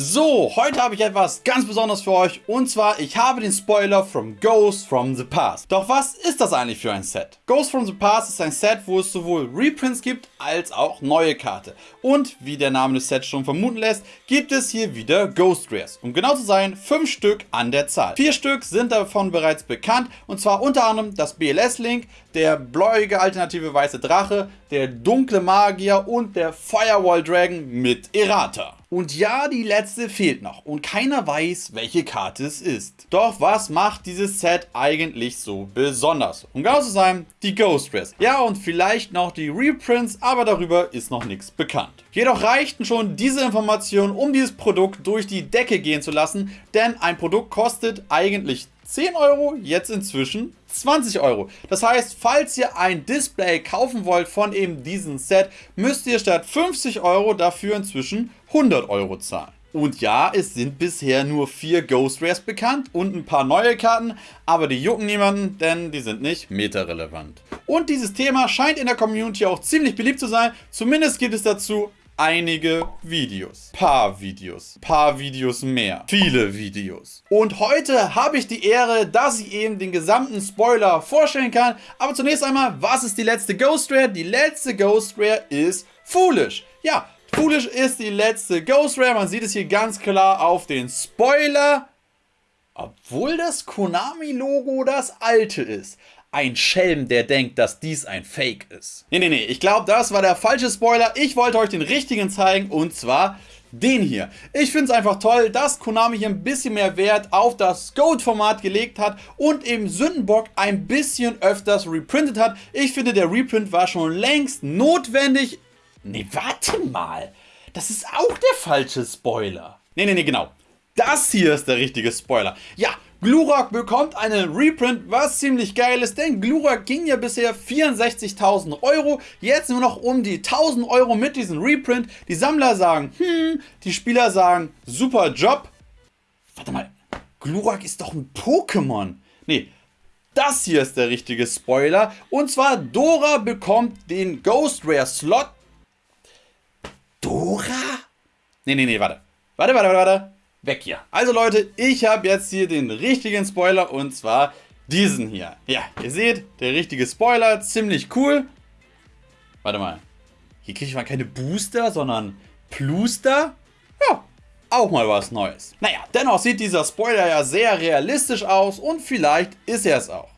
So, heute habe ich etwas ganz Besonderes für euch und zwar, ich habe den Spoiler from Ghost from the Past. Doch was ist das eigentlich für ein Set? Ghost from the Past ist ein Set, wo es sowohl Reprints gibt, als auch neue Karte. Und, wie der Name des Sets schon vermuten lässt, gibt es hier wieder Ghost Rares. Um genau zu sein, 5 Stück an der Zahl. Vier Stück sind davon bereits bekannt und zwar unter anderem das BLS-Link, der bläuige alternative weiße Drache, der dunkle Magier und der Firewall Dragon mit Errata. Und ja, die letzte fehlt noch und keiner weiß, welche Karte es ist. Doch was macht dieses Set eigentlich so besonders? Um genau zu sein, die Ghost Rares. Ja, und vielleicht noch die Reprints, aber darüber ist noch nichts bekannt. Jedoch reichten schon diese Informationen, um dieses Produkt durch die Decke gehen zu lassen, denn ein Produkt kostet eigentlich 10 Euro, jetzt inzwischen 20 Euro. Das heißt, falls ihr ein Display kaufen wollt von eben diesem Set, müsst ihr statt 50 Euro dafür inzwischen 100 Euro zahlen. Und ja, es sind bisher nur vier Ghost Rares bekannt und ein paar neue Karten, aber die jucken niemanden, denn die sind nicht meta-relevant. Und dieses Thema scheint in der Community auch ziemlich beliebt zu sein, zumindest gibt es dazu einige Videos. Paar Videos. Paar Videos mehr. Viele Videos. Und heute habe ich die Ehre, dass ich eben den gesamten Spoiler vorstellen kann. Aber zunächst einmal, was ist die letzte Ghost Rare? Die letzte Ghost Rare ist Foolish. Ja, Foolish ist die letzte Ghost Rare. Man sieht es hier ganz klar auf den Spoiler. Obwohl das Konami-Logo das alte ist ein Schelm, der denkt, dass dies ein Fake ist. Nee, nee, nee, ich glaube, das war der falsche Spoiler. Ich wollte euch den richtigen zeigen und zwar den hier. Ich finde es einfach toll, dass Konami hier ein bisschen mehr Wert auf das Gold-Format gelegt hat und eben Sündenbock ein bisschen öfters reprintet hat. Ich finde, der Reprint war schon längst notwendig. Nee, warte mal. Das ist auch der falsche Spoiler. Nee, nee, nee, genau. Das hier ist der richtige Spoiler. Ja, Glurak bekommt einen Reprint, was ziemlich geil ist, denn Glurak ging ja bisher 64.000 Euro, jetzt nur noch um die 1.000 Euro mit diesem Reprint. Die Sammler sagen, hm, die Spieler sagen, super Job. Warte mal, Glurak ist doch ein Pokémon. Nee, das hier ist der richtige Spoiler. Und zwar Dora bekommt den Ghost Rare Slot. Dora? Nee, nee, nee, warte. Warte, warte, warte, warte weg hier. Also Leute, ich habe jetzt hier den richtigen Spoiler und zwar diesen hier. Ja, ihr seht, der richtige Spoiler, ziemlich cool. Warte mal, hier kriege ich mal keine Booster, sondern Pluster. Ja, auch mal was Neues. Naja, dennoch sieht dieser Spoiler ja sehr realistisch aus und vielleicht ist er es auch.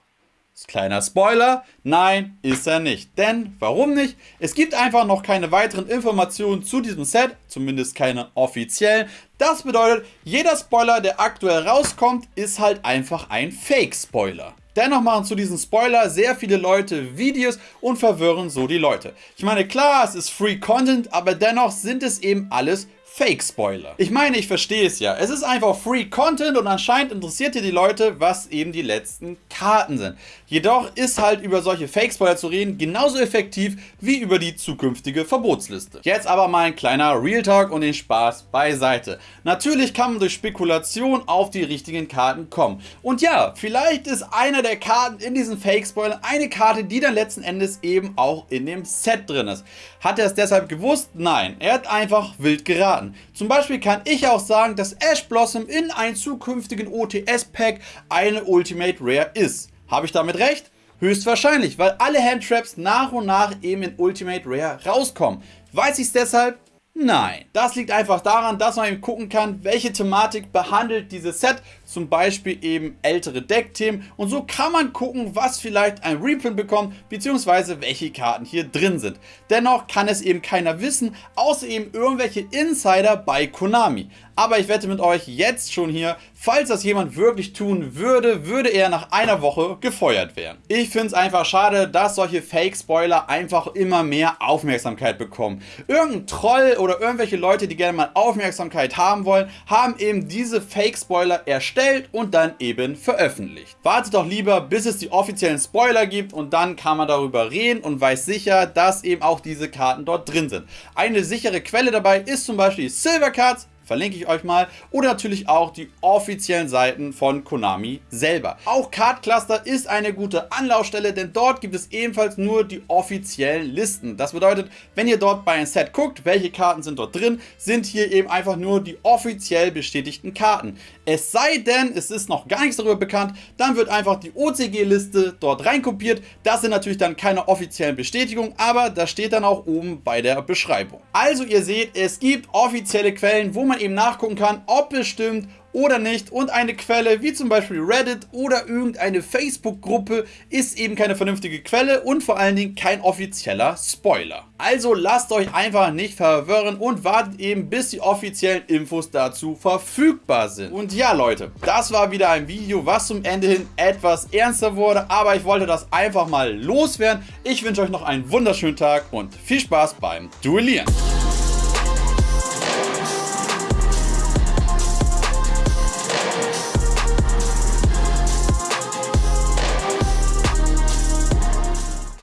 Kleiner Spoiler, nein, ist er nicht. Denn, warum nicht? Es gibt einfach noch keine weiteren Informationen zu diesem Set, zumindest keine offiziellen. Das bedeutet, jeder Spoiler, der aktuell rauskommt, ist halt einfach ein Fake-Spoiler. Dennoch machen zu diesem Spoiler sehr viele Leute Videos und verwirren so die Leute. Ich meine, klar, es ist Free Content, aber dennoch sind es eben alles Fake-Spoiler. Ich meine, ich verstehe es ja. Es ist einfach Free Content und anscheinend interessiert hier die Leute, was eben die letzten Karten sind. Jedoch ist halt über solche Fake-Spoiler zu reden genauso effektiv wie über die zukünftige Verbotsliste. Jetzt aber mal ein kleiner Real Talk und den Spaß beiseite. Natürlich kann man durch Spekulation auf die richtigen Karten kommen. Und ja, vielleicht ist einer der Karten in diesen Fake-Spoilern eine Karte, die dann letzten Endes eben auch in dem Set drin ist. Hat er es deshalb gewusst? Nein, er hat einfach wild geraten. Karten. Zum Beispiel kann ich auch sagen, dass Ash Blossom in einem zukünftigen OTS-Pack eine Ultimate Rare ist. Habe ich damit recht? Höchstwahrscheinlich, weil alle Handtraps nach und nach eben in Ultimate Rare rauskommen. Weiß ich es deshalb? Nein. Das liegt einfach daran, dass man eben gucken kann, welche Thematik behandelt dieses Set zum Beispiel eben ältere Deckthemen und so kann man gucken, was vielleicht ein Reprint bekommt, beziehungsweise welche Karten hier drin sind. Dennoch kann es eben keiner wissen, außer eben irgendwelche Insider bei Konami. Aber ich wette mit euch jetzt schon hier, falls das jemand wirklich tun würde, würde er nach einer Woche gefeuert werden. Ich finde es einfach schade, dass solche Fake-Spoiler einfach immer mehr Aufmerksamkeit bekommen. Irgendein Troll oder irgendwelche Leute, die gerne mal Aufmerksamkeit haben wollen, haben eben diese Fake-Spoiler erstellt erstellt und dann eben veröffentlicht. Wartet doch lieber, bis es die offiziellen Spoiler gibt und dann kann man darüber reden und weiß sicher, dass eben auch diese Karten dort drin sind. Eine sichere Quelle dabei ist zum Beispiel Silver Cards, verlinke ich euch mal. Oder natürlich auch die offiziellen Seiten von Konami selber. Auch Card Cluster ist eine gute Anlaufstelle, denn dort gibt es ebenfalls nur die offiziellen Listen. Das bedeutet, wenn ihr dort bei einem Set guckt, welche Karten sind dort drin, sind hier eben einfach nur die offiziell bestätigten Karten. Es sei denn, es ist noch gar nichts darüber bekannt, dann wird einfach die OCG-Liste dort reinkopiert. Das sind natürlich dann keine offiziellen Bestätigungen, aber das steht dann auch oben bei der Beschreibung. Also ihr seht, es gibt offizielle Quellen, wo eben nachgucken kann, ob es stimmt oder nicht und eine Quelle wie zum Beispiel Reddit oder irgendeine Facebook-Gruppe ist eben keine vernünftige Quelle und vor allen Dingen kein offizieller Spoiler. Also lasst euch einfach nicht verwirren und wartet eben bis die offiziellen Infos dazu verfügbar sind. Und ja Leute, das war wieder ein Video, was zum Ende hin etwas ernster wurde, aber ich wollte das einfach mal loswerden. Ich wünsche euch noch einen wunderschönen Tag und viel Spaß beim Duellieren.